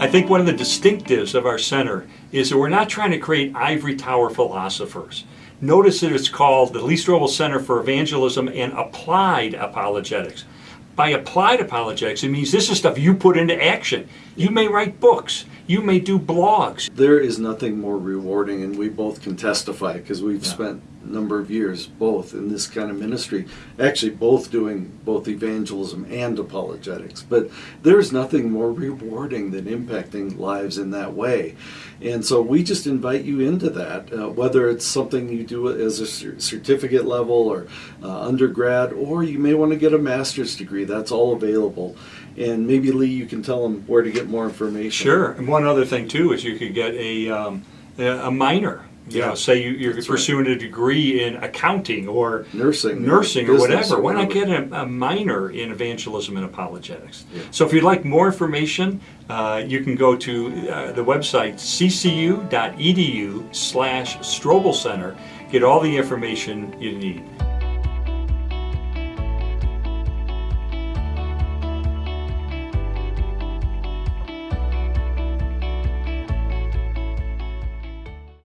I think one of the distinctives of our center is that we're not trying to create ivory tower philosophers. Notice that it's called the Lee Strobel Center for Evangelism and Applied Apologetics. By applied apologetics, it means this is stuff you put into action. You may write books. You may do blogs. There is nothing more rewarding, and we both can testify because we've Yeah. spent a number of years both in this kind of ministry, actually both doing both evangelism and apologetics. But there's nothing more rewarding than impacting lives in that way. And so we just invite you into that, uh, whether it's something you do as a certificate level or uh, undergrad, or you may want to get a master's degree. That's all available. And maybe Lee, you can tell them where to get more information. Sure. And one other thing too is you could get a um, a minor. You Yeah. know, say you, you're That's right. pursuing a degree in accounting or Nursing, nursing or whatever. Why not get a, a minor in evangelism and apologetics? Yeah. So if you'd like more information, uh, you can go to uh, the website ccu.edu slash Strobel Center. Get all the information you need.